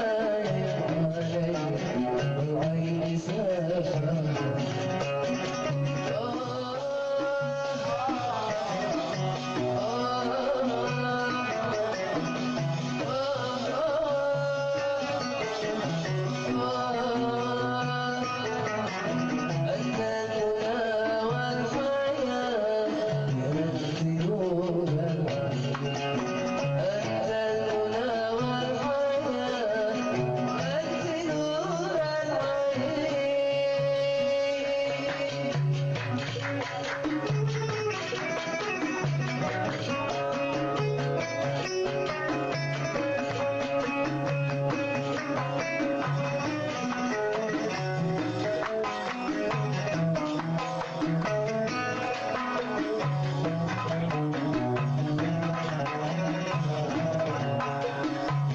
Yeah.